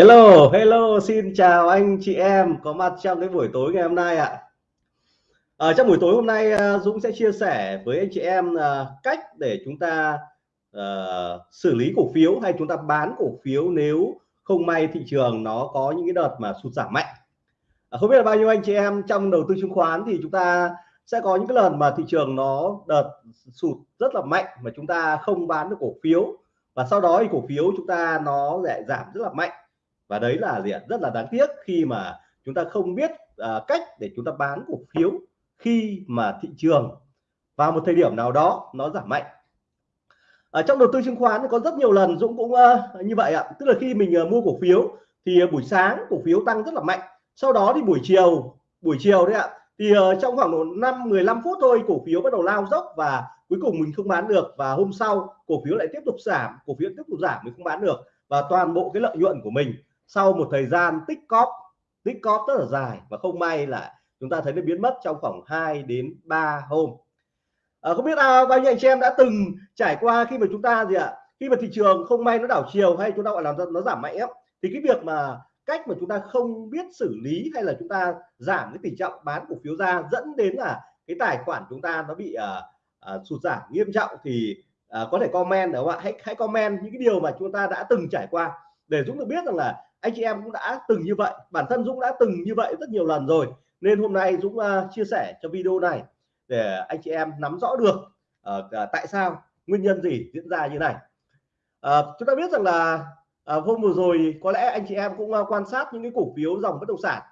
Hello, hello, xin chào anh chị em có mặt trong cái buổi tối ngày hôm nay ạ. Ở trong buổi tối hôm nay ờ, Dũng sẽ chia sẻ với anh chị em à, cách để chúng ta uh, xử lý cổ phiếu hay chúng ta bán cổ phiếu nếu không may thị trường nó có những cái đợt mà sụt giảm mạnh. À, không biết là bao nhiêu anh chị em trong đầu tư chứng khoán thì chúng ta sẽ có những cái lần mà thị trường nó đợt sụt rất là mạnh mà chúng ta không bán được cổ phiếu và sau đó thì cổ phiếu chúng ta nó lại giảm rất là mạnh và đấy là gì ạ rất là đáng tiếc khi mà chúng ta không biết uh, cách để chúng ta bán cổ phiếu khi mà thị trường vào một thời điểm nào đó nó giảm mạnh. Ở trong đầu tư chứng khoán có rất nhiều lần Dũng cũng uh, như vậy ạ. Tức là khi mình uh, mua cổ phiếu thì uh, buổi sáng cổ phiếu tăng rất là mạnh. Sau đó thì buổi chiều buổi chiều đấy ạ thì uh, trong khoảng 5 15 phút thôi cổ phiếu bắt đầu lao dốc và cuối cùng mình không bán được. Và hôm sau cổ phiếu lại tiếp tục giảm cổ phiếu tiếp tục giảm mình không bán được. Và toàn bộ cái lợi nhuận của mình sau một thời gian tích cóp tích cóp rất là dài và không may là chúng ta thấy nó biến mất trong khoảng 2 đến 3 hôm. À, không biết à, bao nhiêu anh chị em đã từng trải qua khi mà chúng ta gì ạ khi mà thị trường không may nó đảo chiều hay chúng ta gọi là nó giảm mạnh ấy, thì cái việc mà cách mà chúng ta không biết xử lý hay là chúng ta giảm cái tỷ trọng bán cổ phiếu ra dẫn đến là cái tài khoản chúng ta nó bị uh, uh, sụt giảm nghiêm trọng thì uh, có thể comment đúng không ạ? Hãy hãy comment những cái điều mà chúng ta đã từng trải qua để chúng được biết rằng là anh chị em cũng đã từng như vậy bản thân Dũng đã từng như vậy rất nhiều lần rồi. Nên hôm nay Dũng uh, chia sẻ cho video này để anh chị em nắm rõ được uh, tại sao nguyên nhân gì diễn ra như này. Uh, chúng ta biết rằng là uh, hôm vừa rồi có lẽ anh chị em cũng uh, quan sát những cái cổ phiếu dòng bất động sản.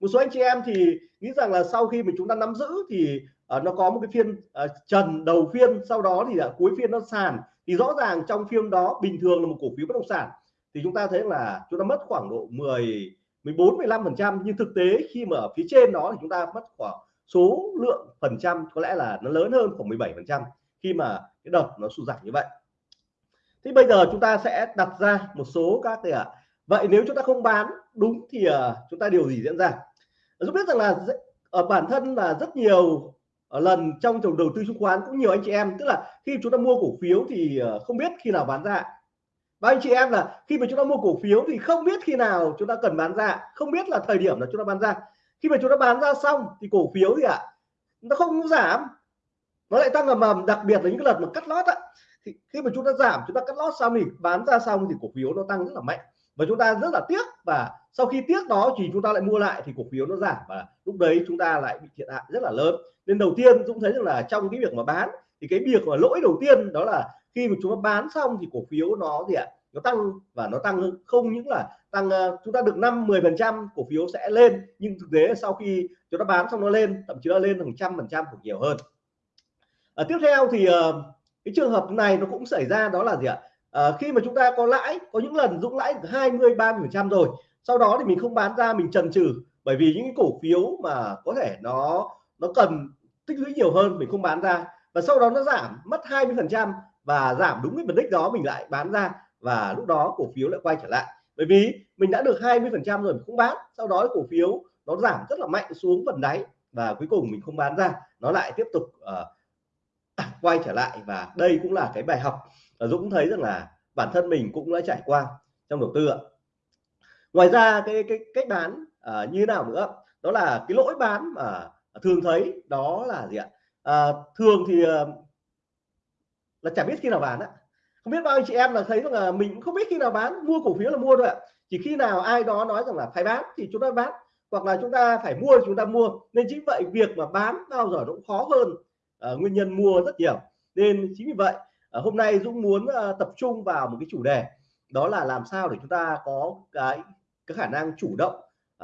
Một số anh chị em thì nghĩ rằng là sau khi mà chúng ta nắm giữ thì uh, nó có một cái phiên uh, trần đầu phiên sau đó thì uh, cuối phiên nó sàn. Thì rõ ràng trong phiên đó bình thường là một cổ phiếu bất động sản thì chúng ta thấy là chúng ta mất khoảng độ 10 14 15 phần trăm. Nhưng thực tế khi mà ở phía trên đó thì chúng ta mất khoảng số lượng phần trăm có lẽ là nó lớn hơn khoảng 17 phần trăm khi mà cái đợt nó sụt giảm như vậy. Thì bây giờ chúng ta sẽ đặt ra một số các cái ạ. À. vậy nếu chúng ta không bán đúng thì uh, chúng ta điều gì diễn ra? Chúng biết rằng là ở ờ, bản thân là rất nhiều ở lần trong trồng đầu tư chứng khoán cũng nhiều anh chị em. Tức là khi chúng ta mua cổ phiếu thì uh, không biết khi nào bán ra và anh chị em là khi mà chúng ta mua cổ phiếu thì không biết khi nào chúng ta cần bán ra không biết là thời điểm là chúng ta bán ra. Khi mà chúng ta bán ra xong thì cổ phiếu gì ạ? À, nó không giảm. Nó lại tăng ầm ầm đặc biệt là những cái lần mà cắt lót á. Thì khi mà chúng ta giảm chúng ta cắt lót xong thì bán ra xong thì cổ phiếu nó tăng rất là mạnh. Và chúng ta rất là tiếc và sau khi tiếc đó thì chúng ta lại mua lại thì cổ phiếu nó giảm. Và lúc đấy chúng ta lại bị thiệt hại rất là lớn. Nên đầu tiên Dũng thấy rằng là trong cái việc mà bán thì cái việc mà lỗi đầu tiên đó là khi mà chúng ta bán xong thì cổ phiếu nó gì ạ? Nó tăng và nó tăng không những là tăng ờ, chúng ta được 5 10 phần trăm cổ phiếu sẽ lên nhưng thực tế sau khi chúng ta bán xong nó lên thậm chí nó lên hàng trăm phần trăm hoặc nhiều hơn. À, tiếp theo thì ờ, cái trường hợp này nó cũng xảy ra đó là gì ạ? À, khi mà chúng ta có lãi có những lần dũng lãi 20 30 phần trăm rồi sau đó thì mình không bán ra mình trần trừ bởi vì những cổ phiếu mà có thể nó nó cần tích lũy nhiều hơn mình không bán ra. Và sau đó nó giảm mất 20 phần trăm và giảm đúng cái mục đích đó mình lại bán ra và lúc đó cổ phiếu lại quay trở lại. Bởi vì mình đã được 20 phần trăm rồi mình không bán sau đó cổ phiếu nó giảm rất là mạnh xuống phần đáy và cuối cùng mình không bán ra. Nó lại tiếp tục uh, quay trở lại và đây cũng là cái bài học. Dũng thấy rằng là bản thân mình cũng đã trải qua trong đầu tư ạ. Ngoài ra cái cái cách bán uh, như nào nữa? Đó là cái lỗi bán mà thường thấy đó là gì ạ? Uh, thường thì uh, là chả biết khi nào bán ạ không biết bao anh chị em là thấy rằng là mình không biết khi nào bán mua cổ phiếu là mua thôi ạ. Chỉ khi nào ai đó nói rằng là phải bán thì chúng ta bán hoặc là chúng ta phải mua thì chúng ta mua. Nên chính vậy việc mà bán bao giờ nó cũng khó hơn uh, nguyên nhân mua rất nhiều. Nên chính vì vậy uh, hôm nay Dũng muốn uh, tập trung vào một cái chủ đề đó là làm sao để chúng ta có cái cái khả năng chủ động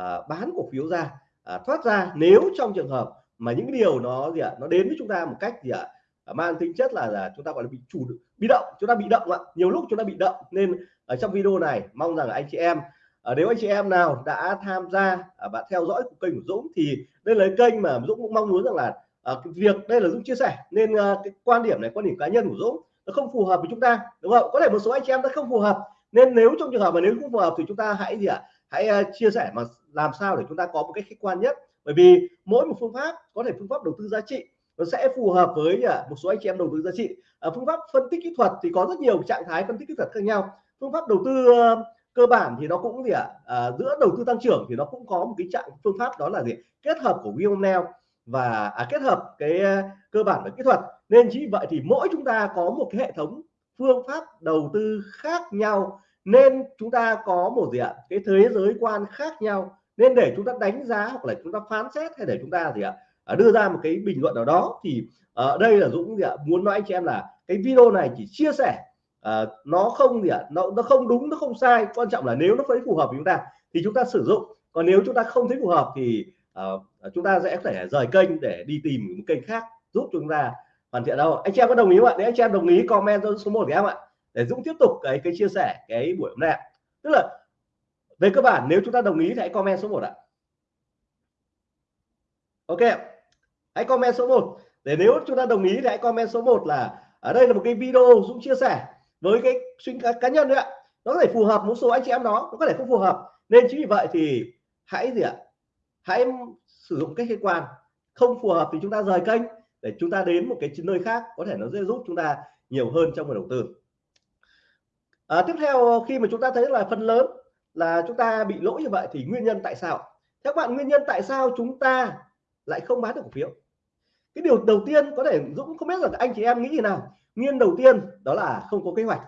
uh, bán cổ phiếu ra uh, thoát ra nếu trong trường hợp mà những điều nó gì ạ nó đến với chúng ta một cách gì ạ mang tính chất là, là chúng ta gọi là bị chủ bị động chúng ta bị động ạ. Nhiều lúc chúng ta bị động nên ở trong video này mong rằng anh chị em ờ, nếu anh chị em nào đã tham gia và theo dõi của kênh của Dũng thì đây là kênh mà Dũng cũng mong muốn rằng là à, cái việc đây là Dũng chia sẻ nên à, cái quan điểm này quan điểm cá nhân của Dũng nó không phù hợp với chúng ta đúng không? Có thể một số anh chị em nó không phù hợp nên nếu trong trường hợp mà nếu không phù hợp thì chúng ta hãy gì ạ? Hãy chia sẻ mà làm sao để chúng ta có một cái khách quan nhất. Bởi vì mỗi một phương pháp có thể phương pháp đầu tư giá trị nó sẽ phù hợp với à, một số anh chị em đầu tư giá trị. Ờ, phương pháp phân tích kỹ thuật thì có rất nhiều trạng thái phân tích kỹ thuật khác nhau. Phương pháp đầu tư ờ, cơ bản thì nó cũng gì ạ? À, giữa đầu tư tăng trưởng thì nó cũng có một cái trạng phương pháp đó là gì? Kết hợp của Vionel và à, kết hợp cái cơ bản và kỹ thuật. Nên chỉ vậy thì mỗi chúng ta có một cái hệ thống phương pháp đầu tư khác nhau. Nên chúng ta có một gì ạ? Cái thế giới quan khác nhau. Nên để chúng ta đánh giá hoặc là chúng ta phán xét hay để chúng ta gì ạ? À, đưa ra một cái bình luận nào đó thì ở đây là Dũng gì ạ? Muốn nói anh chị em là cái video này chỉ chia sẻ uh, nó không gì ạ? Nó nó không đúng nó không sai. Quan trọng là nếu nó thấy phù hợp với chúng ta thì chúng ta sử dụng. Còn nếu chúng ta không thấy phù hợp thì uh, chúng ta sẽ phải rời kênh để đi tìm một kênh khác giúp chúng ta hoàn thiện đâu. Anh chị em có đồng ý không ạ? Nếu anh chị em đồng ý comment số 1 của em ạ để Dũng tiếp tục cái cái chia sẻ cái buổi hôm nay tức là về cơ bản nếu chúng ta đồng ý thì hãy comment số 1 ạ. Ok hãy comment số 1 để nếu chúng ta đồng ý thì hãy comment số 1 là ở đây là một cái video Dũng chia sẻ với cái suy cá, cá nhân đấy ạ. Nó có thể phù hợp một số anh chị em đó nó có thể không phù hợp. Nên chính vì vậy thì hãy gì ạ? Hãy sử dụng cách khách quan. Không phù hợp thì chúng ta rời kênh để chúng ta đến một cái nơi khác có thể nó sẽ giúp chúng ta nhiều hơn trong việc đầu tư. À, tiếp theo khi mà chúng ta thấy là phần lớn là chúng ta bị lỗi như vậy thì nguyên nhân tại sao? Các bạn nguyên nhân tại sao chúng ta lại không bán được cổ phiếu? Cái điều đầu tiên có thể Dũng không biết là anh chị em nghĩ gì nào. Nguyên đầu tiên đó là không có kế hoạch.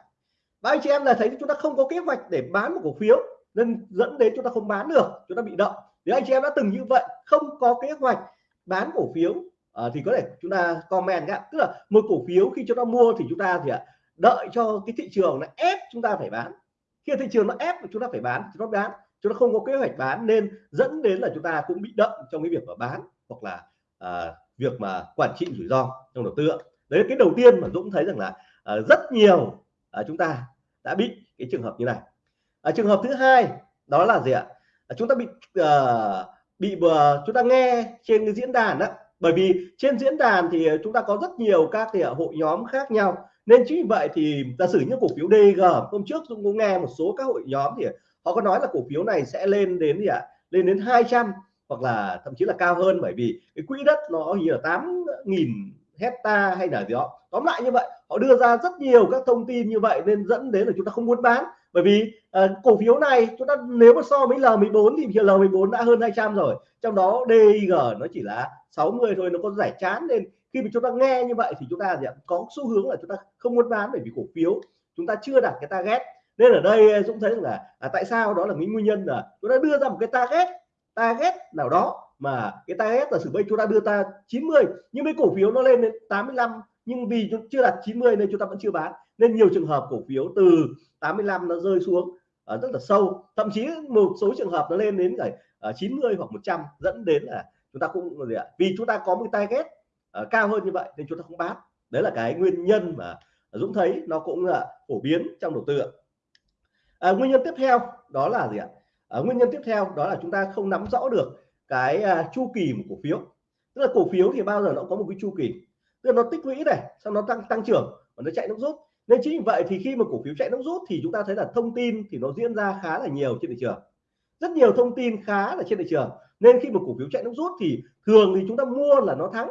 Và anh chị em là thấy chúng ta không có kế hoạch để bán một cổ phiếu nên dẫn đến chúng ta không bán được chúng ta bị động. Nếu anh chị em đã từng như vậy không có kế hoạch bán cổ phiếu à, thì có thể chúng ta comment nhá. Tức là một cổ phiếu khi chúng ta mua thì chúng ta thì uh, đợi cho cái thị trường nó ép chúng ta phải bán. Khi thị trường nó ép chúng ta phải bán chúng ta bán. Chúng ta không có kế hoạch bán nên dẫn đến là chúng ta cũng bị động trong cái việc mà bán hoặc là à, việc mà quản trị rủi ro trong đầu tư đấy là cái đầu tiên mà Dũng thấy rằng là uh, rất nhiều uh, chúng ta đã bị cái trường hợp như này. Uh, trường hợp thứ hai đó là gì ạ? Uh, chúng ta bị uh, bị uh, chúng ta nghe trên cái diễn đàn đó bởi vì trên diễn đàn thì chúng ta có rất nhiều các thì hội nhóm khác nhau. Nên chính vì vậy thì giả sử như cổ phiếu DG hôm trước Dũng cũng nghe một số các hội nhóm thì họ có nói là cổ phiếu này sẽ lên đến gì ạ? Lên đến 200 hoặc là thậm chí là cao hơn bởi vì cái quỹ đất nó như là 8 nghìn hecta hay là gì đó. Tóm lại như vậy họ đưa ra rất nhiều các thông tin như vậy nên dẫn đến là chúng ta không muốn bán. Bởi vì à, cổ phiếu này chúng ta nếu mà so với L14 thì L14 đã hơn 200 rồi. Trong đó DIG nó chỉ là 60 thôi nó có giải chán nên khi mà chúng ta nghe như vậy thì chúng ta gì có xu hướng là chúng ta không muốn bán bởi vì cổ phiếu chúng ta chưa đạt cái target. Nên ở đây ờ, Dũng thấy là à, tại sao? Đó là những nguyên nhân là chúng ta đưa ra một cái target target nào đó mà cái target là sử bây chúng ta đưa ta 90 nhưng mấy cổ phiếu nó lên đến 85 nhưng vì chưa đạt 90 nên chúng ta vẫn chưa bán. Nên nhiều trường hợp cổ phiếu từ 85 nó rơi xuống uh, rất là sâu. Thậm chí một số trường hợp nó lên đến uh, 90 ờ, hoặc 100 dẫn đến là chúng ta cũng gì ạ vì chúng ta có một target uh, cao hơn như vậy nên chúng ta không bán. Đấy là cái nguyên nhân mà Dũng thấy nó cũng là phổ biến trong đầu tư à, nguyên nhân tiếp theo đó là gì ạ? À, nguyên nhân tiếp theo đó là chúng ta không nắm rõ được cái à, chu kỳ của cổ phiếu. Tức là cổ phiếu thì bao giờ nó có một cái chu kỳ. Tức là nó tích lũy này sau nó tăng tăng trưởng và nó chạy nước rút. Nên chính vì vậy thì khi mà cổ phiếu chạy nước rút thì chúng ta thấy là thông tin thì nó diễn ra khá là nhiều trên thị trường. Rất nhiều thông tin khá là trên thị trường. Nên khi mà cổ phiếu chạy nước rút thì thường thì chúng ta mua là nó thắng.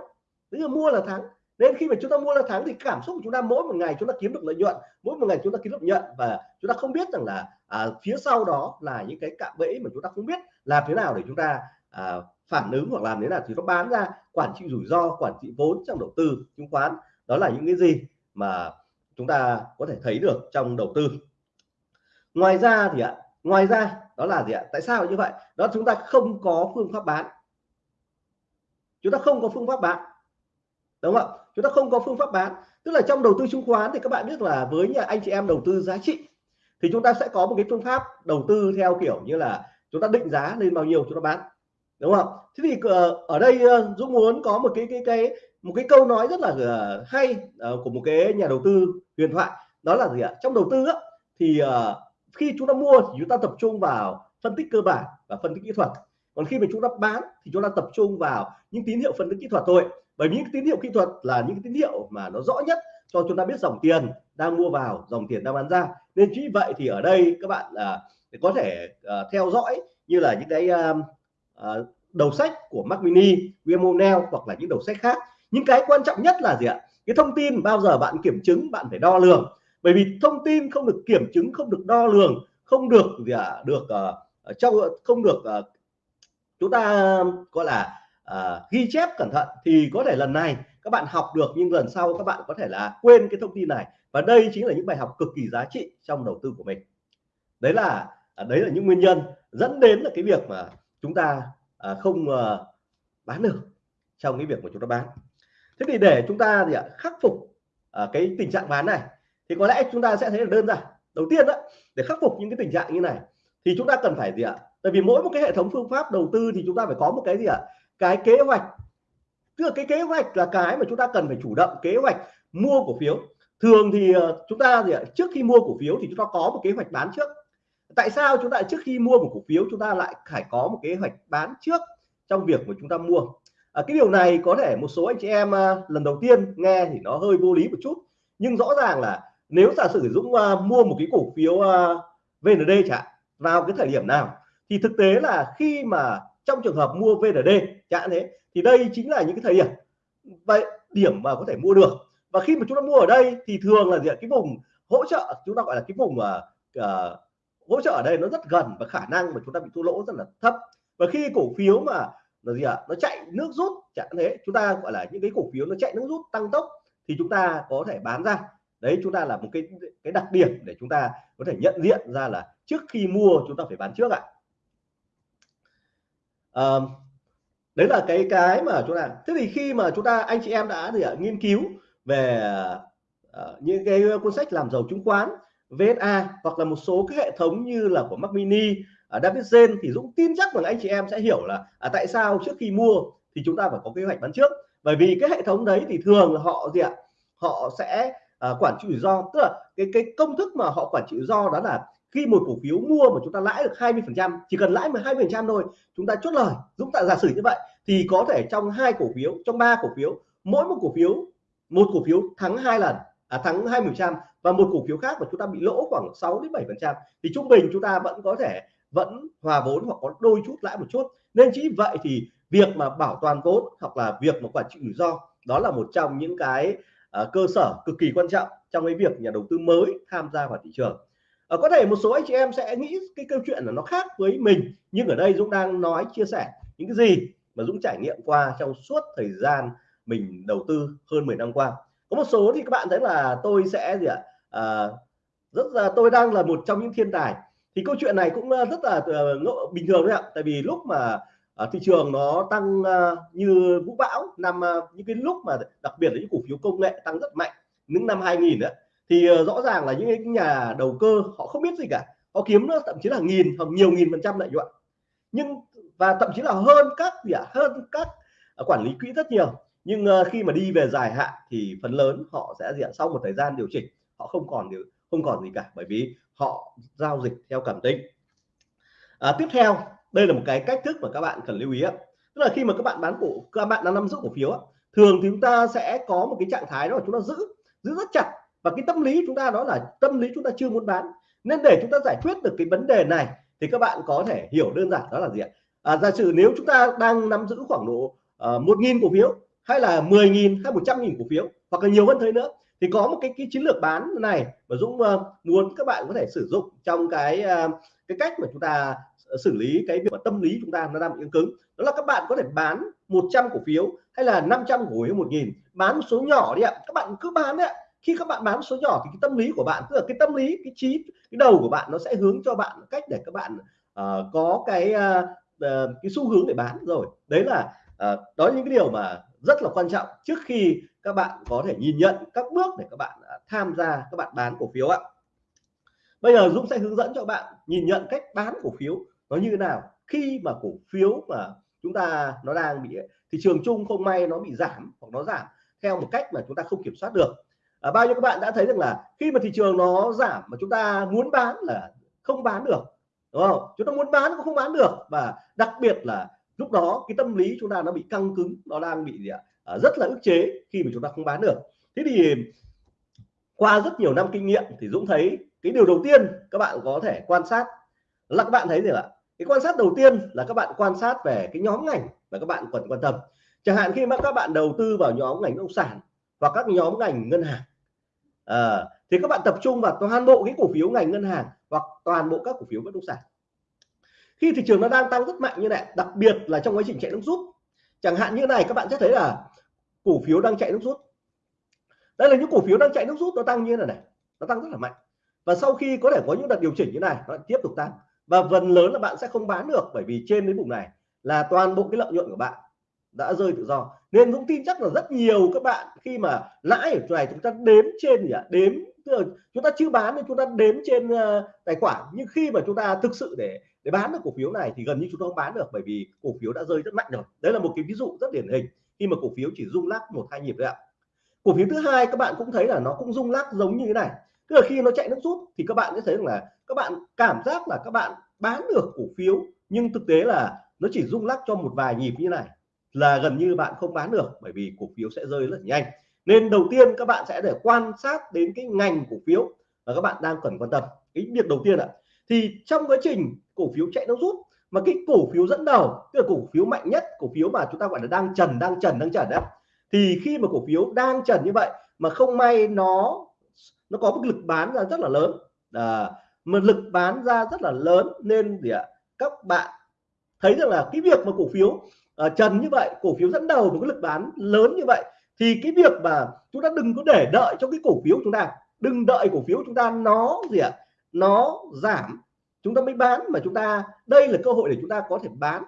Tức là mua là thắng nên khi mà chúng ta mua là tháng thì cảm xúc của chúng ta mỗi một ngày chúng ta kiếm được lợi nhuận mỗi một ngày chúng ta kiếm được nhận và chúng ta không biết rằng là à, phía sau đó là những cái cạm bẫy mà chúng ta không biết làm thế nào để chúng ta à, phản ứng hoặc làm thế nào thì nó bán ra quản trị rủi ro quản trị vốn trong đầu tư chứng khoán. Đó là những cái gì mà chúng ta có thể thấy được trong đầu tư. Ngoài ra thì ạ ngoài ra đó là gì ạ? Tại sao như vậy? Đó chúng ta không có phương pháp bán. Chúng ta không có phương pháp bán. Đúng không ạ? Chúng ta không có phương pháp bán. Tức là trong đầu tư chứng khoán thì các bạn biết là với nhà anh chị em đầu tư giá trị thì chúng ta sẽ có một cái phương pháp đầu tư theo kiểu như là chúng ta định giá lên bao nhiêu chúng ta bán. Đúng không? Thế thì ờ, ở đây ờ, Dũng muốn có một cái cái cái một cái câu nói rất là ờ, hay của một cái nhà đầu tư huyền thoại. Đó là gì ạ? Trong đầu tư á, thì khi chúng ta mua thì chúng ta tập trung vào phân tích cơ bản và phân tích kỹ thuật. Còn khi mà chúng ta bán thì chúng ta tập trung vào những tín hiệu phân tích kỹ thuật thôi bởi vì những tín hiệu kỹ thuật là những tín hiệu mà nó rõ nhất cho chúng ta biết dòng tiền đang mua vào dòng tiền đang bán ra. Nên chính vậy thì ở đây các bạn à, có thể à, theo dõi như là những cái à, à, đầu sách của Mac Mini, Vimonel hoặc là những đầu sách khác. Những cái quan trọng nhất là gì ạ? Cái thông tin bao giờ bạn kiểm chứng bạn phải đo lường. Bởi vì thông tin không được kiểm chứng không được đo lường không được gì à, à được uh, trong không được uh, chúng ta gọi là à, ghi chép cẩn thận thì có thể lần này các bạn học được nhưng lần sau các bạn có thể là quên cái thông tin này. Và đây chính là những bài học cực kỳ giá trị trong đầu tư của mình. Đấy là à, đấy là những nguyên nhân dẫn đến là cái việc mà chúng ta à, không à, bán được trong cái việc mà chúng ta bán. Thế thì để chúng ta gì ạ khắc phục à, cái tình trạng bán này thì có lẽ chúng ta sẽ thấy là đơn giản. Đầu tiên đó để khắc phục những cái tình trạng như này thì chúng ta cần phải gì ạ? Tại vì mỗi một cái hệ thống phương pháp đầu tư thì chúng ta phải có một cái gì ạ? Cái kế hoạch tức là cái kế hoạch là cái mà chúng ta cần phải chủ động kế hoạch mua cổ phiếu. Thường thì ờ, chúng ta gì ạ? Trước khi mua cổ phiếu thì chúng ta có một kế hoạch bán trước. Tại sao chúng ta trước khi mua một cổ phiếu chúng ta lại phải có một kế hoạch bán trước trong việc mà chúng ta mua? À, cái điều này có thể một số anh chị em ờ, lần đầu tiên nghe thì nó hơi vô lý một chút. Nhưng rõ ràng là nếu giả sử Dũng uh, mua một cái cổ phiếu uh, VND chẳng vào cái thời điểm nào thì thực tế là khi mà trong trường hợp mua VND chẳng thế thì đây chính là những cái thời điểm vậy điểm mà có thể mua được. Và khi mà chúng ta mua ở đây thì thường là gì cái vùng hỗ trợ chúng ta gọi là cái vùng uh, hỗ trợ ở đây nó rất gần và khả năng mà chúng ta bị thua lỗ rất là thấp. Và khi cổ phiếu mà là gì ạ? À? nó chạy nước rút chẳng thế chúng ta gọi là những cái cổ phiếu nó chạy nước rút tăng tốc thì chúng ta có thể bán ra. Đấy chúng ta là một cái cái đặc điểm để chúng ta có thể nhận diện ra là trước khi mua chúng ta phải bán trước ạ. à, đấy là cái cái mà chúng ta thế thì khi mà chúng ta anh chị em đã gì ạ nghiên cứu về à, những cái cuốn sách làm giàu chứng khoán VSA hoặc là một số cái hệ thống như là của Mac Mini à, David Zen thì Dũng tin chắc rằng anh chị em sẽ hiểu là à, tại sao trước khi mua thì chúng ta phải có kế hoạch bán trước. Bởi vì cái hệ thống đấy thì thường là họ gì ạ họ sẽ à, quản trị rủi ro tức là cái cái công thức mà họ quản trị rủi ro đó là khi một cổ phiếu mua mà chúng ta lãi được 20 phần trăm chỉ cần lãi 12 phần trăm thôi chúng ta chốt lời Dũng ta giả sử như vậy thì có thể trong hai cổ phiếu trong ba cổ phiếu mỗi một cổ phiếu một cổ phiếu thắng hai lần à, thắng 20 phần trăm và một cổ phiếu khác mà chúng ta bị lỗ khoảng 6 đến 7 phần trăm thì trung bình chúng ta vẫn có thể vẫn hòa vốn hoặc có đôi chút lãi một chút. Nên chỉ vậy thì việc mà bảo toàn vốn hoặc là việc mà quản trị rủi ro đó là một trong những cái uh, cơ sở cực kỳ quan trọng trong cái việc nhà đầu tư mới tham gia vào thị trường ở có thể một số anh chị em sẽ nghĩ cái câu chuyện là nó khác với mình nhưng ở đây Dũng đang nói chia sẻ những cái gì mà Dũng trải nghiệm qua trong suốt thời gian mình đầu tư hơn 10 năm qua. Có một số thì các bạn thấy là tôi sẽ gì ạ? À, rất là tôi đang là một trong những thiên tài. Thì câu chuyện này cũng ờ, rất là uh, bình thường đấy ạ. Tại vì lúc mà uh, thị trường nó tăng uh, như vũ bão năm những cái lúc mà đặc biệt là những cổ phiếu công nghệ tăng rất mạnh những năm 2000 đấy thì ờ, rõ ràng là những cái nhà đầu cơ họ không biết gì cả. Họ kiếm nó thậm chí là nghìn hoặc nhiều nghìn phần trăm lợi nhuận. Nhưng và thậm chí là hơn các gì ạ? Hơn các ờ, quản lý quỹ rất nhiều. Nhưng ờ, khi mà đi về dài hạn thì phần lớn họ sẽ diện sau một thời gian điều chỉnh họ không còn điều không còn gì cả bởi vì họ giao dịch theo cảm tính. À, tiếp theo đây là một cái cách thức mà các bạn cần lưu ý tức là khi mà các bạn bán cổ các bạn đang nắm giữ cổ phiếu thường thì chúng ta sẽ có một cái trạng thái đó là chúng ta giữ giữ rất chặt và cái tâm lý chúng ta đó là tâm lý chúng ta chưa muốn bán. Nên để chúng ta giải quyết được cái vấn đề này thì các bạn có thể hiểu đơn giản đó là gì ạ? À, giả sử nếu chúng ta đang nắm giữ khoảng độ ờ, một nghìn cổ phiếu hay là 10.000 hay 100 nghìn cổ phiếu hoặc là nhiều hơn thế nữa thì có một cái, cái chiến lược bán này mà Dũng uh, muốn các bạn có thể sử dụng trong cái uh, cái cách mà chúng ta xử lý cái việc mà tâm lý chúng ta nó đang bị cứng đó là các bạn có thể bán 100 cổ phiếu hay là 500 cổ phiếu một nghìn. Bán một số nhỏ đi ạ. Các bạn cứ bán đấy ạ khi các bạn bán số nhỏ thì cái tâm lý của bạn tức là cái tâm lý cái trí cái đầu của bạn nó sẽ hướng cho bạn cách để các bạn uh, có cái uh, uh, cái xu hướng để bán. Rồi đấy là uh, đó những cái điều mà rất là quan trọng trước khi các bạn có thể nhìn nhận các bước để các bạn uh, tham gia các bạn bán cổ phiếu ạ. Bây giờ Dũng sẽ hướng dẫn cho bạn nhìn nhận cách bán cổ phiếu nó như thế nào. Khi mà cổ phiếu mà chúng ta nó đang bị thị trường chung không may nó bị giảm hoặc nó giảm theo một cách mà chúng ta không kiểm soát được à, bao nhiêu các bạn đã thấy rằng là khi mà thị trường nó giảm mà chúng ta muốn bán là không bán được đúng không? Chúng ta muốn bán cũng không bán được và đặc biệt là lúc đó cái tâm lý chúng ta nó bị căng cứng nó đang bị gì ạ à, rất là ức chế khi mà chúng ta không bán được. Thế thì qua rất nhiều năm kinh nghiệm thì Dũng thấy cái điều đầu tiên các bạn có thể quan sát là các bạn thấy gì ạ? Cái quan sát đầu tiên là các bạn quan sát về cái nhóm ngành mà các bạn cần quan tâm. Chẳng hạn khi mà các bạn đầu tư vào nhóm ngành bất động sản và các nhóm ngành ngân hàng Ờ, à, thì các bạn tập trung vào toàn bộ cái cổ phiếu ngành ngân hàng hoặc toàn bộ các cổ phiếu bất động sản. Khi thị trường nó đang tăng rất mạnh như này đặc biệt là trong quá trình chạy nước rút chẳng hạn như này các bạn sẽ thấy là cổ phiếu đang chạy nước rút. Đây là những cổ phiếu đang chạy nước rút nó tăng như thế này này nó tăng rất là mạnh. Và sau khi có thể có những đợt điều chỉnh như này nó tiếp tục tăng. Và phần lớn là bạn sẽ không bán được bởi vì trên đến vùng này là toàn bộ cái lợi nhuận của bạn đã rơi tự do. Nên Dũng tin chắc là rất nhiều các bạn khi mà lãi ở chỗ này chúng ta đếm trên gì ạ? Đếm, tức là chúng ta chưa bán nên chúng ta đếm trên ờ, tài khoản. Nhưng khi mà chúng ta thực sự để để bán được cổ phiếu này thì gần như chúng ta không bán được bởi vì cổ phiếu đã rơi rất mạnh rồi. Đấy là một cái ví dụ rất điển hình khi mà cổ phiếu chỉ rung lắc một, hai nhịp đấy ạ. Cổ phiếu thứ hai các bạn cũng thấy là nó cũng rung lắc giống như thế này. Tức là khi nó chạy nước rút thì các bạn sẽ thấy là các bạn cảm giác là các bạn bán được cổ phiếu nhưng thực tế là nó chỉ rung lắc cho một vài nhịp như này là gần như bạn không bán được bởi vì cổ phiếu sẽ rơi rất nhanh. Nên đầu tiên các bạn sẽ để quan sát đến cái ngành cổ phiếu mà các bạn đang cần quan tâm. Cái việc đầu tiên ạ thì trong quá trình cổ phiếu chạy nó rút mà cái cổ phiếu dẫn đầu tức là cổ phiếu mạnh nhất cổ phiếu mà chúng ta gọi là đang trần đang trần đang trần đấy thì khi mà cổ phiếu đang trần như vậy mà không may nó nó có một lực bán ra rất là lớn à, mà lực bán ra rất là lớn nên gì ạ các bạn thấy rằng là cái việc mà cổ phiếu uh, trần như vậy cổ phiếu dẫn đầu một cái lực bán lớn như vậy thì cái việc mà chúng ta đừng có để đợi cho cái cổ phiếu chúng ta đừng đợi cổ phiếu chúng ta nó gì ạ nó giảm chúng ta mới bán mà chúng ta đây là cơ hội để chúng ta có thể bán.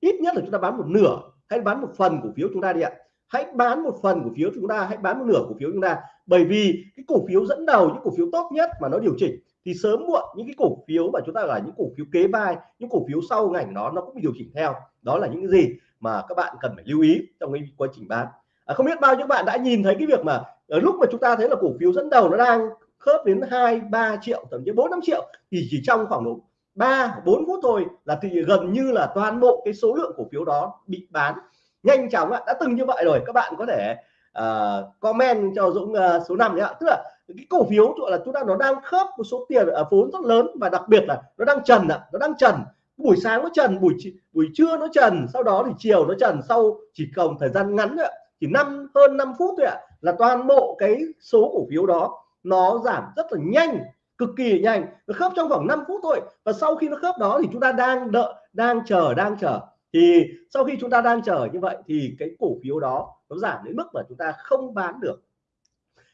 Ít nhất là chúng ta bán một nửa hay bán một phần cổ phiếu chúng ta đi ạ. Hãy bán một phần cổ phiếu chúng ta hãy bán một nửa cổ phiếu chúng ta bởi vì cái cổ phiếu dẫn đầu những cổ phiếu tốt nhất mà nó điều chỉnh thì sớm muộn những cái cổ phiếu mà chúng ta là những cổ phiếu kế vai những cổ phiếu sau ngành đó nó cũng điều chỉnh theo. Đó là những cái gì mà các bạn cần phải lưu ý trong cái quá trình bán. À, không biết bao nhiêu bạn đã nhìn thấy cái việc mà ở lúc mà chúng ta thấy là cổ phiếu dẫn đầu nó đang khớp đến 2 3 triệu thậm chí 4 5 triệu thì chỉ trong khoảng độ 3 4 phút thôi là thì gần như là toàn bộ cái số lượng cổ phiếu đó bị bán. Nhanh chóng ạ đã từng như vậy rồi các bạn có thể uh, comment cho Dũng uh, số 5 nhé ạ. Tức là cái cổ phiếu gọi là chúng ta, nó đang khớp một số tiền ở vốn rất lớn và đặc biệt là nó đang trần ạ, nó đang trần. Buổi sáng nó trần, buổi buổi trưa nó trần, sau đó thì chiều nó trần, sau chỉ còn thời gian ngắn ạ. Chỉ năm, hơn 5 phút thôi ạ, là toàn bộ cái số cổ phiếu đó nó giảm rất là nhanh, cực kỳ nhanh. Nó khớp trong khoảng 5 phút thôi và sau khi nó khớp đó thì chúng ta đang đợi, đang chờ đang chờ. Thì sau khi chúng ta đang chờ như vậy thì cái cổ phiếu đó nó giảm đến mức mà chúng ta không bán được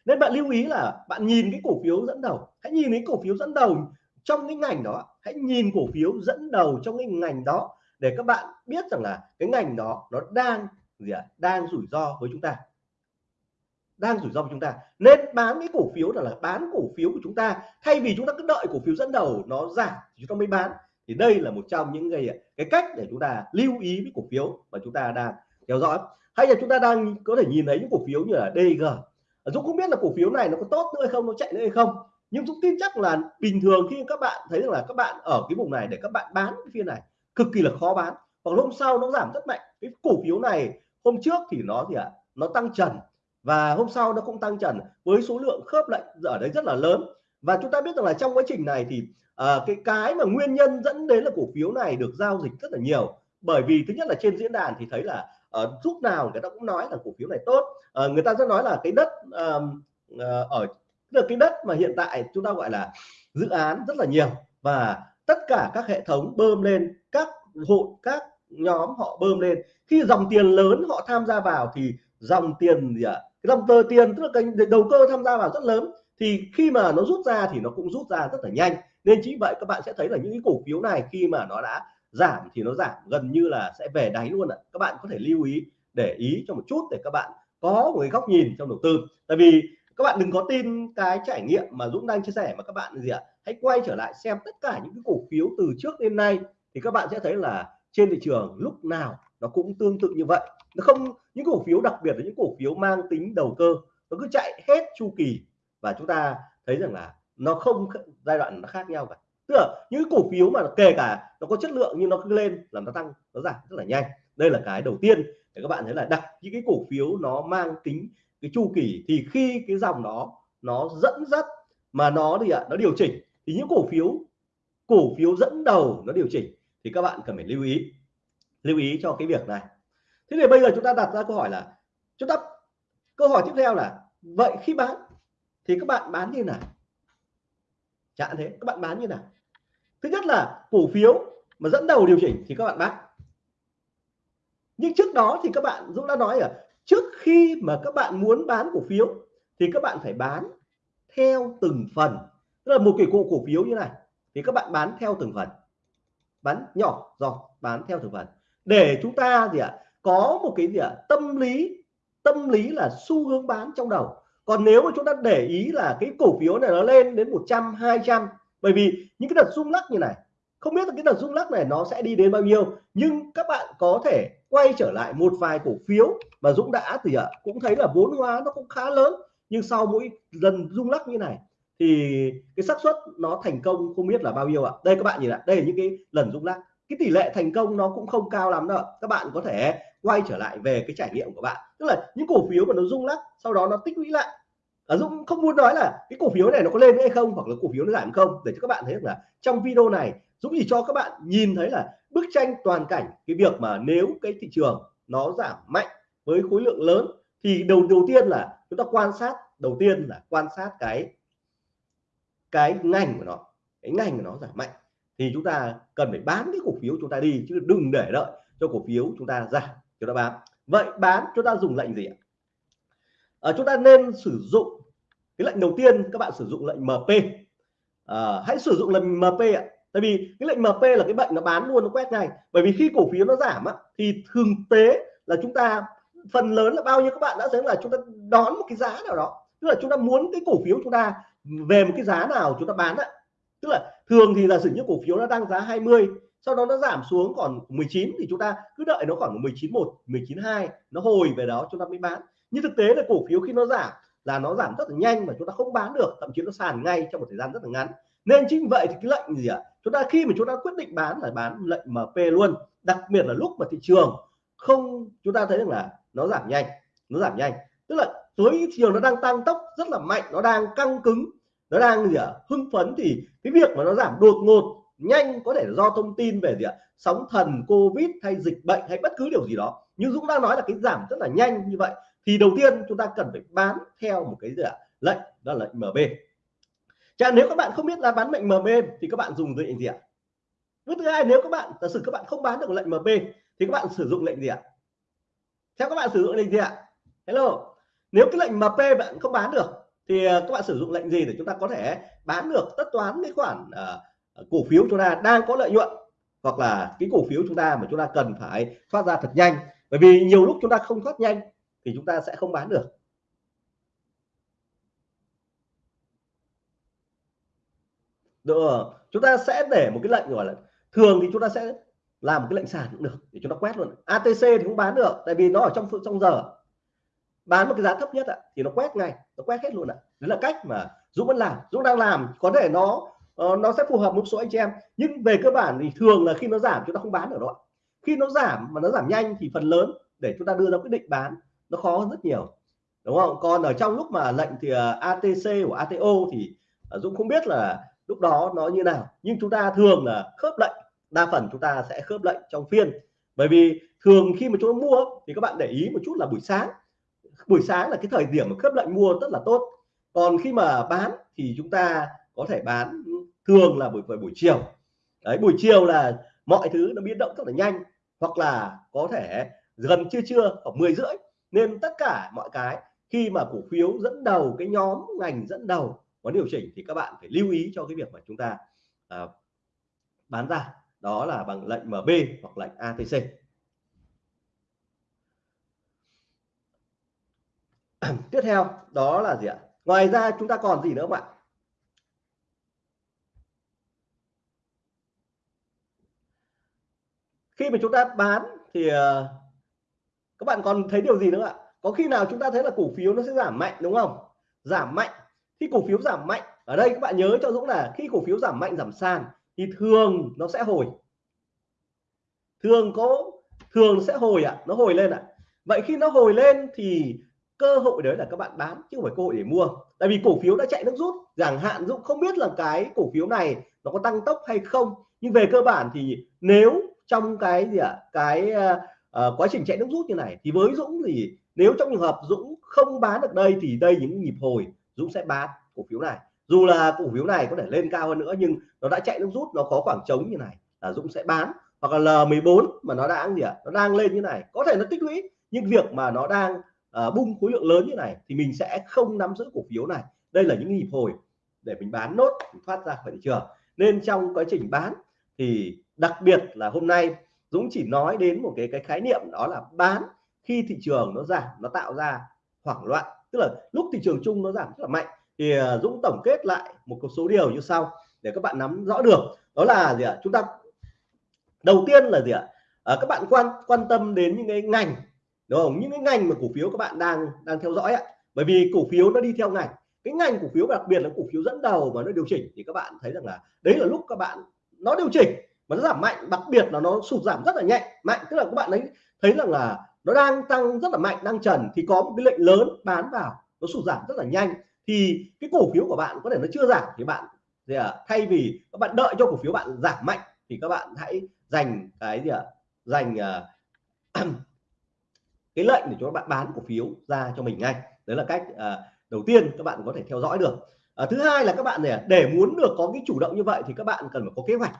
nên bạn lưu ý là bạn nhìn cái cổ phiếu dẫn đầu. Hãy nhìn cái cổ phiếu dẫn đầu trong cái ngành đó. Hãy nhìn cổ phiếu dẫn đầu trong cái ngành đó để các bạn biết rằng là cái ngành đó nó đang gì ạ? Đang rủi ro với chúng ta. Đang rủi ro với chúng ta. Nên bán cái cổ phiếu là, là bán cổ phiếu của chúng ta. Thay vì chúng ta cứ đợi cổ phiếu dẫn đầu nó giảm thì chúng ta mới bán. Thì đây là một trong những cái cái cách để chúng ta lưu ý với cổ phiếu mà chúng ta đang theo dõi. Hay là chúng ta đang có thể nhìn thấy những cổ phiếu như là DG Ờ, Dũng không biết là cổ phiếu này nó có tốt nữa hay không nó chạy nữa hay không. Nhưng Dũng tin chắc là bình thường khi các bạn thấy rằng là các bạn ở cái vùng này để các bạn bán cái phiên này cực kỳ là khó bán. Hoặc hôm sau nó giảm rất mạnh. Cái cổ phiếu này hôm trước thì nó gì ạ? À, nó tăng trần và hôm sau nó cũng tăng trần với số lượng khớp lệnh ở đấy rất là lớn. Và chúng ta biết rằng là trong quá trình này thì à, cái cái mà nguyên nhân dẫn đến là cổ phiếu này được giao dịch rất là nhiều. Bởi vì thứ nhất là trên diễn đàn thì thấy là uh, lúc nào người ta cũng nói là cổ phiếu này tốt. Uh, người ta sẽ nói là cái đất uh, uh, ở được cái đất mà hiện tại chúng ta gọi là dự án rất là nhiều và tất cả các hệ thống bơm lên các hộ các nhóm họ bơm lên. Khi dòng tiền lớn họ tham gia vào thì dòng tiền gì ạ? À? cái dòng tờ tiền tức là cái đầu cơ tham gia vào rất lớn thì khi mà nó rút ra thì nó cũng rút ra rất là nhanh. Nên chính vậy các bạn sẽ thấy là những cái cổ phiếu này khi mà nó đã giảm thì nó giảm, gần như là sẽ về đáy luôn ạ. Các bạn có thể lưu ý, để ý cho một chút để các bạn có một cái góc nhìn trong đầu tư. Tại vì các bạn đừng có tin cái trải nghiệm mà Dũng đang chia sẻ mà các bạn gì ạ? Hãy quay trở lại xem tất cả những cái cổ phiếu từ trước đến nay thì các bạn sẽ thấy là trên thị trường lúc nào nó cũng tương tự như vậy. Nó không, những cổ phiếu đặc biệt là những cổ phiếu mang tính đầu cơ, nó cứ chạy hết chu kỳ. Và chúng ta thấy rằng là nó không giai đoạn nó khác nhau cả tức là những cổ phiếu mà kể cả nó có chất lượng nhưng nó cứ lên là nó tăng, nó giảm rất là nhanh. Đây là cái đầu tiên để các bạn thấy là đặt những cái cổ phiếu nó mang tính cái chu kỳ thì khi cái dòng đó nó dẫn dắt mà nó thì ạ, nó điều chỉnh thì những cổ phiếu cổ phiếu dẫn đầu nó điều chỉnh thì các bạn cần phải lưu ý lưu ý cho cái việc này. Thế thì bây giờ chúng ta đặt ra câu hỏi là, chúng ta, câu hỏi tiếp theo là, vậy khi bán thì các bạn bán như nào? Chẳng thế, các bạn bán như nào? Thứ nhất là cổ phiếu mà dẫn đầu điều chỉnh thì các bạn bán nhưng trước đó thì các bạn Dũng đã nói ở trước khi mà các bạn muốn bán cổ phiếu thì các bạn phải bán theo từng phần. Tức là một cái cổ cổ phiếu như này, thì các bạn bán theo từng phần. Bán nhỏ giọt bán theo từng phần. Để chúng ta gì ạ, có một cái gì ạ, tâm lý tâm lý là xu hướng bán trong đầu. Còn nếu mà chúng ta để ý là cái cổ phiếu này nó lên đến 100 200 bởi vì những cái đợt rung lắc như này, không biết là cái đợt rung lắc này nó sẽ đi đến bao nhiêu, nhưng các bạn có thể quay trở lại một vài cổ phiếu mà Dũng đã thì ạ. Cũng thấy là vốn hóa nó cũng khá lớn, nhưng sau mỗi lần rung lắc như này thì cái xác suất nó thành công không biết là bao nhiêu ạ. Đây các bạn nhìn lại đây là những cái lần rung lắc. Cái tỷ lệ thành công nó cũng không cao lắm đâu các bạn có thể quay trở lại về cái trải nghiệm của bạn. Tức là những cổ phiếu mà nó rung lắc, sau đó nó tích lũy lại ở Dũng không muốn nói là cái cổ phiếu này nó có lên hay không hoặc là cổ phiếu nó giảm không để cho các bạn thấy là trong video này Dũng chỉ cho các bạn nhìn thấy là bức tranh toàn cảnh cái việc mà nếu cái thị trường nó giảm mạnh với khối lượng lớn thì đầu đầu tiên là chúng ta quan sát đầu tiên là quan sát cái cái ngành của nó cái ngành của nó giảm mạnh thì chúng ta cần phải bán cái cổ phiếu chúng ta đi chứ đừng để đợi cho cổ phiếu chúng ta giảm chúng ta bán. Vậy bán chúng ta dùng lệnh gì ạ? À, chúng ta nên sử dụng cái lệnh đầu tiên các bạn sử dụng lệnh MP à, hãy sử dụng lệnh MP ạ. Tại vì cái lệnh MP là cái bệnh nó bán luôn nó quét ngay. Bởi vì khi cổ phiếu nó giảm á, thì thường tế là chúng ta phần lớn là bao nhiêu các bạn đã thấy là chúng ta đón một cái giá nào đó. Tức là chúng ta muốn cái cổ phiếu chúng ta về một cái giá nào chúng ta bán ạ tức là thường thì là sử như cổ phiếu nó đang giá 20 sau đó nó giảm xuống còn 19 thì chúng ta cứ đợi nó khoảng 19 1 19 2 nó hồi về đó chúng ta mới bán. Nhưng thực tế là cổ phiếu khi nó giảm là nó giảm rất là nhanh mà chúng ta không bán được, thậm chí nó sàn ngay trong một thời gian rất là ngắn nên chính vậy thì cái lệnh gì ạ à? chúng ta khi mà chúng ta quyết định bán là bán lệnh MP luôn, đặc biệt là lúc mà thị trường không, chúng ta thấy rằng là nó giảm nhanh, nó giảm nhanh tức là tối thị trường nó đang tăng tốc rất là mạnh, nó đang căng cứng, nó đang gì ạ à? hưng phấn thì cái việc mà nó giảm đột ngột nhanh có thể do thông tin về gì ạ à? sóng thần, covid hay dịch bệnh hay bất cứ điều gì đó nhưng Dũng đang nói là cái giảm rất là nhanh như vậy thì đầu tiên chúng ta cần phải bán theo một cái gì ạ? Lệnh đó là lệnh MB Chà nếu các bạn không biết là bán lệnh MB thì các bạn dùng lệnh gì ạ? Bước thứ hai nếu các bạn giả sử các bạn không bán được lệnh MB thì các bạn sử dụng lệnh gì ạ? Theo các bạn sử dụng lệnh gì ạ? Hello. Nếu cái lệnh MP bạn không bán được thì ờ, các bạn sử dụng lệnh gì để chúng ta có thể bán được tất toán cái khoản uh, cổ phiếu chúng ta đang có lợi nhuận hoặc là cái cổ phiếu chúng ta mà chúng ta cần phải thoát ra thật nhanh? Bởi vì nhiều lúc chúng ta không thoát nhanh thì chúng ta sẽ không bán được. Được chúng ta sẽ để một cái lệnh gọi là thường thì chúng ta sẽ làm một cái lệnh sàn cũng được để chúng ta quét luôn. ATC thì cũng bán được, tại vì nó ở trong trong giờ. Bán một cái giá thấp nhất ạ, thì nó quét ngay, nó quét hết luôn ạ. Đấy là cách mà Dũng vẫn làm. Dũng đang làm, có thể nó ờ, nó sẽ phù hợp một số anh chị em. Nhưng về cơ bản thì thường là khi nó giảm, chúng ta không bán được đâu khi nó giảm mà nó giảm nhanh thì phần lớn để chúng ta đưa ra quyết định bán nó khó hơn rất nhiều, đúng không? Còn ở trong lúc mà lệnh thì à, ATC của ATO thì à, Dũng không biết là lúc đó nó như nào, nhưng chúng ta thường là khớp lệnh, đa phần chúng ta sẽ khớp lệnh trong phiên. Bởi vì thường khi mà chúng ta mua thì các bạn để ý một chút là buổi sáng buổi sáng là cái thời điểm mà khớp lệnh mua rất là tốt. Còn khi mà bán thì chúng ta có thể bán thường là buổi buổi chiều. Đấy, buổi chiều là mọi thứ nó biến động rất là nhanh, hoặc là có thể gần trưa trưa, khoảng 10 rưỡi nên tất cả mọi cái khi mà cổ phiếu dẫn đầu cái nhóm ngành dẫn đầu có điều chỉnh thì các bạn phải lưu ý cho cái việc mà chúng ta à, bán ra. Đó là bằng lệnh MB hoặc lệnh ATC tiếp theo đó là gì ạ? Ngoài ra chúng ta còn gì nữa không ạ? Khi mà chúng ta bán thì à, các bạn còn thấy điều gì nữa ạ? Có khi nào chúng ta thấy là cổ phiếu nó sẽ giảm mạnh đúng không? Giảm mạnh. Khi cổ phiếu giảm mạnh ở đây các bạn nhớ cho Dũng là khi cổ phiếu giảm mạnh giảm sàn thì thường nó sẽ hồi. Thường có thường sẽ hồi ạ à, nó hồi lên ạ. À. vậy khi nó hồi lên thì cơ hội đấy là các bạn bán chứ không phải cơ hội để mua. Tại vì cổ phiếu đã chạy nước rút chẳng hạn Dũng không biết là cái cổ phiếu này nó có tăng tốc hay không. Nhưng về cơ bản thì nếu trong cái gì ạ? À, cái uh, quá trình chạy nước rút như này thì với Dũng thì nếu trong trường hợp Dũng không bán được đây thì đây những nhịp hồi Dũng sẽ bán cổ phiếu này. Dù là cổ phiếu này có thể lên cao hơn nữa nhưng nó đã chạy nước rút nó có khoảng trống như này là Dũng sẽ bán. Hoặc là L14 mà nó đang gì ạ nó đang lên như này có thể nó tích lũy nhưng việc mà nó đang uh, bung khối lượng lớn như này thì mình sẽ không nắm giữ cổ phiếu này. Đây là những nhịp hồi để mình bán nốt thoát ra khỏi thị trường. Nên trong quá trình bán thì đặc biệt là hôm nay Dũng chỉ nói đến một cái cái khái niệm đó là bán khi thị trường nó giảm nó tạo ra hoảng loạn. Tức là lúc thị trường chung nó giảm rất là mạnh. Thì ờ, Dũng tổng kết lại một số điều như sau để các bạn nắm rõ được. Đó là gì ạ? Chúng ta đầu tiên là gì ạ? À, các bạn quan quan tâm đến những cái ngành đúng không? Những cái ngành mà cổ phiếu các bạn đang đang theo dõi ạ. Bởi vì cổ phiếu nó đi theo ngành. Cái ngành cổ phiếu đặc biệt là cổ phiếu dẫn đầu mà nó điều chỉnh thì các bạn thấy rằng là đấy là lúc các bạn nó điều chỉnh mà nó giảm mạnh đặc biệt là nó sụt giảm rất là nhanh mạnh. Tức là các bạn ấy thấy rằng là nó đang tăng rất là mạnh đang trần thì có một cái lệnh lớn bán vào nó sụt giảm rất là nhanh. Thì cái cổ phiếu của bạn có thể nó chưa giảm thì bạn gì à, thay vì các bạn đợi cho cổ phiếu bạn giảm mạnh thì các bạn hãy dành cái gì ạ à, dành uh, cái lệnh để cho các bạn bán cổ phiếu ra cho mình ngay. Đấy là cách uh, đầu tiên các bạn có thể theo dõi được. Uh, thứ hai là các bạn này để muốn được có cái chủ động như vậy thì các bạn cần phải có kế hoạch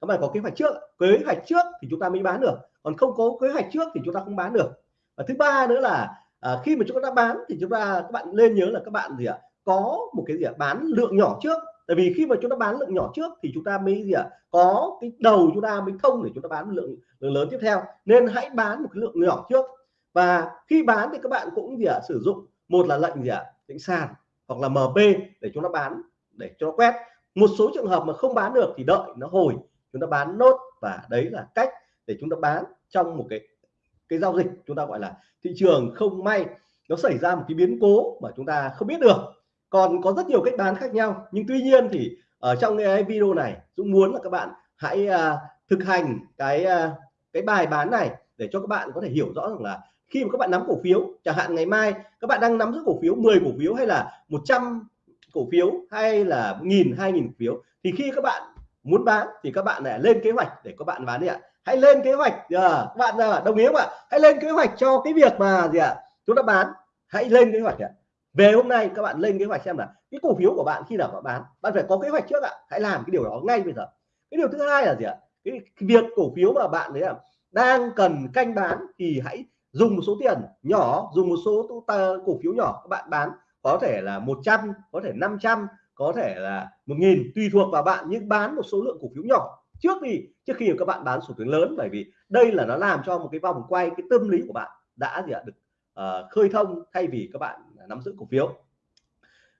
các bạn có kế hoạch trước. Kế hoạch trước thì chúng ta mới bán được. Còn không có kế hoạch trước thì chúng ta không bán được. Và thứ ba nữa là à, khi mà chúng ta bán thì chúng ta các bạn nên nhớ là các bạn gì ạ? Có một cái gì ạ? Bán lượng nhỏ trước. Tại vì khi mà chúng ta bán lượng nhỏ trước thì chúng ta mới gì ạ? Có cái đầu chúng ta mới thông để chúng ta bán lượng lượng lớn tiếp theo. Nên hãy bán một cái lượng nhỏ trước. Và khi bán thì các bạn cũng gì ạ? Sử dụng một là lệnh gì ạ? Lệnh sàn hoặc là MP để chúng ta bán để cho nó quét. Một số trường hợp mà không bán được thì đợi nó hồi chúng ta bán nốt và đấy là cách để chúng ta bán trong một cái cái giao dịch chúng ta gọi là thị trường không may. Nó xảy ra một cái biến cố mà chúng ta không biết được. Còn có rất nhiều cách bán khác nhau nhưng tuy nhiên thì ở trong cái video này Dũng muốn là các bạn hãy uh, thực hành cái uh, cái bài bán này để cho các bạn có thể hiểu rõ rằng là khi mà các bạn nắm cổ phiếu chẳng hạn ngày mai các bạn đang nắm giữ cổ phiếu 10 cổ phiếu hay là 100 cổ phiếu hay là nghìn hai nghìn cổ phiếu thì khi các bạn muốn bán thì các bạn lại lên kế hoạch để các bạn bán đi ạ. Hãy lên kế hoạch à, các bạn à, đồng ý không ạ? Hãy lên kế hoạch cho cái việc mà gì ạ? Chúng ta bán. Hãy lên kế hoạch ạ. Về hôm nay các bạn lên kế hoạch xem là cái cổ phiếu của bạn khi nào bạn bán? Bạn phải có kế hoạch trước ạ. Hãy làm cái điều đó ngay bây giờ. Cái điều thứ hai là gì ạ? Cái, cái việc cổ phiếu mà bạn đấy là đang cần canh bán thì hãy dùng một số tiền nhỏ dùng một số cổ phiếu nhỏ các bạn bán. Có thể là 100 có thể 500 có thể là một nghìn tùy thuộc vào bạn nhưng bán một số lượng cổ phiếu nhỏ. Trước đi trước khi các bạn bán số tiền lớn bởi vì đây là nó làm cho một cái vòng quay cái tâm lý của bạn đã gì ạ được uh, khơi thông thay vì các bạn nắm giữ cổ phiếu.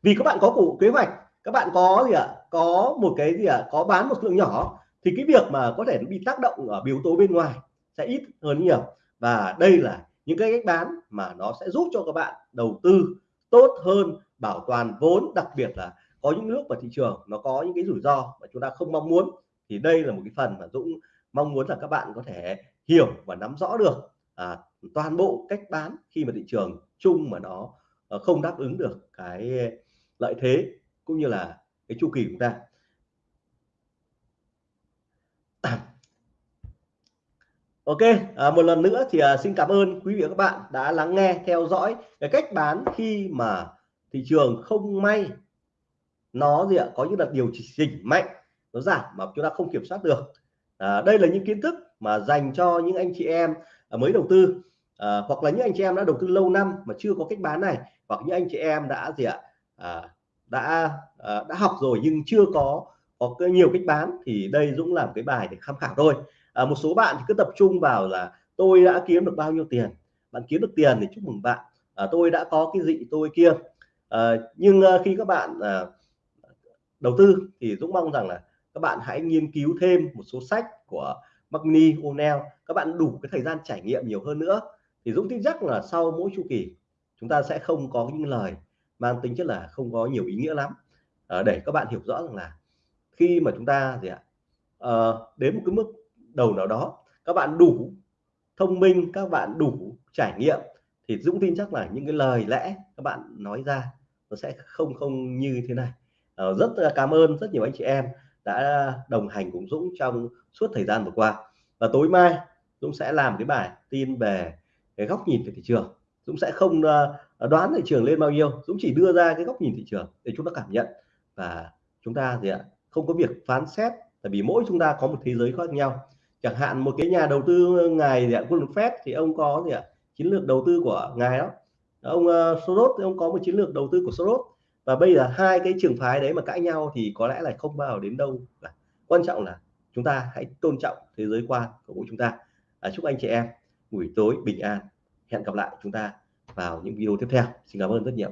Vì các bạn có cổ kế hoạch các bạn có gì ạ có một cái gì ạ có bán một lượng nhỏ thì cái việc mà có thể bị tác động ở yếu tố bên ngoài sẽ ít hơn nhiều. Và đây là những cái cách bán mà nó sẽ giúp cho các bạn đầu tư tốt hơn bảo toàn vốn đặc biệt là có những nước và thị trường nó có những cái rủi ro mà chúng ta không mong muốn thì đây là một cái phần mà Dũng mong muốn là các bạn có thể hiểu và nắm rõ được à, toàn bộ cách bán khi mà thị trường chung mà nó à, không đáp ứng được cái lợi thế cũng như là cái chu kỳ của chúng ta. Ok, à, một lần nữa thì à, xin cảm ơn quý vị và các bạn đã lắng nghe, theo dõi cái cách bán khi mà thị trường không may nó gì ạ? Có những đợt điều chỉnh mạnh nó giảm mà chúng ta không kiểm soát được. À, đây là những kiến thức mà dành cho những anh chị em à, mới đầu tư. À, hoặc là những anh chị em đã đầu tư lâu năm mà chưa có cách bán này hoặc những anh chị em đã gì ạ? À, đã à, đã học rồi nhưng chưa có có nhiều cách bán thì đây Dũng làm cái bài để tham khảo thôi. À, một số bạn thì cứ tập trung vào là tôi đã kiếm được bao nhiêu tiền? Bạn kiếm được tiền thì chúc mừng bạn. À, tôi đã có cái gì? Tôi kia. À, nhưng à, khi các bạn à, đầu tư thì Dũng mong rằng là các bạn hãy nghiên cứu thêm một số sách của Magni O'Neill. Các bạn đủ cái thời gian trải nghiệm nhiều hơn nữa. Thì Dũng tin chắc là sau mỗi chu kỳ chúng ta sẽ không có những lời mang tính chất là không có nhiều ý nghĩa lắm. À, để các bạn hiểu rõ rằng là khi mà chúng ta gì ạ? À, đến một cái mức đầu nào đó các bạn đủ thông minh các bạn đủ trải nghiệm thì Dũng tin chắc là những cái lời lẽ các bạn nói ra nó sẽ không không như thế này uh, rất là cảm ơn rất nhiều anh chị em đã đồng hành cùng Dũng trong suốt thời gian vừa qua. Và tối mai Dũng sẽ làm cái bài tin về cái góc nhìn về thị trường. Dũng sẽ không uh, đoán thị trường lên bao nhiêu Dũng chỉ đưa ra cái góc nhìn thị trường để chúng ta cảm nhận. Và chúng ta gì ạ không có việc phán xét tại vì mỗi chúng ta có một thế giới khác nhau. Chẳng hạn một cái nhà đầu tư ngài gì ạ Warren Buffett thì ông có gì ạ chiến lược đầu tư của ngài đó. Ông uh, Soros thì ông có một chiến lược đầu tư của Soros và bây giờ hai cái trường phái đấy mà cãi nhau thì có lẽ là không bao đến đâu. Cả quan trọng là chúng ta hãy tôn trọng thế giới quan của mỗi chúng ta. À, chúc anh chị em buổi tối bình an. Hẹn gặp lại chúng ta vào những video tiếp theo. Xin cảm ơn rất nhiều.